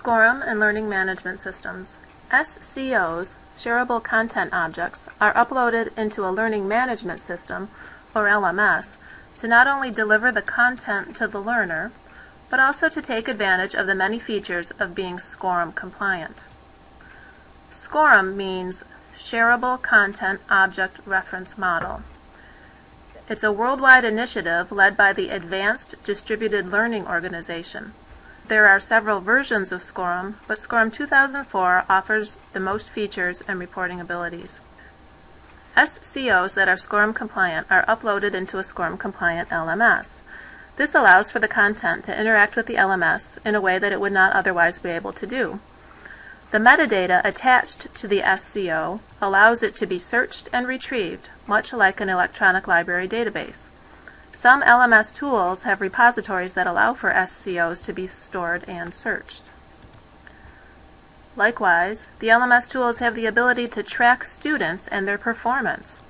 SCORM and Learning Management Systems. SCOs, shareable content objects, are uploaded into a learning management system, or LMS, to not only deliver the content to the learner, but also to take advantage of the many features of being SCORM compliant. SCORM means Shareable Content Object Reference Model. It's a worldwide initiative led by the Advanced Distributed Learning Organization. There are several versions of SCORM, but SCORM 2004 offers the most features and reporting abilities. SCOs that are SCORM compliant are uploaded into a SCORM compliant LMS. This allows for the content to interact with the LMS in a way that it would not otherwise be able to do. The metadata attached to the SCO allows it to be searched and retrieved, much like an electronic library database. Some LMS tools have repositories that allow for SCOs to be stored and searched. Likewise, the LMS tools have the ability to track students and their performance.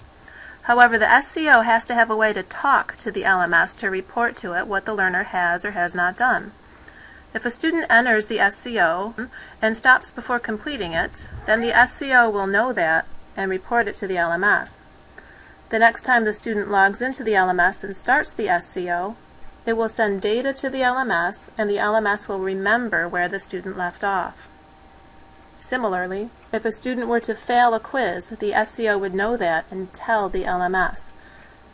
However, the SCO has to have a way to talk to the LMS to report to it what the learner has or has not done. If a student enters the SCO and stops before completing it, then the SCO will know that and report it to the LMS. The next time the student logs into the LMS and starts the SCO, it will send data to the LMS and the LMS will remember where the student left off. Similarly, if a student were to fail a quiz, the SCO would know that and tell the LMS.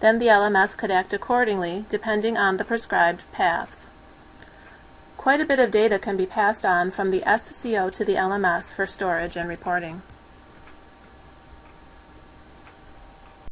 Then the LMS could act accordingly depending on the prescribed paths. Quite a bit of data can be passed on from the SCO to the LMS for storage and reporting.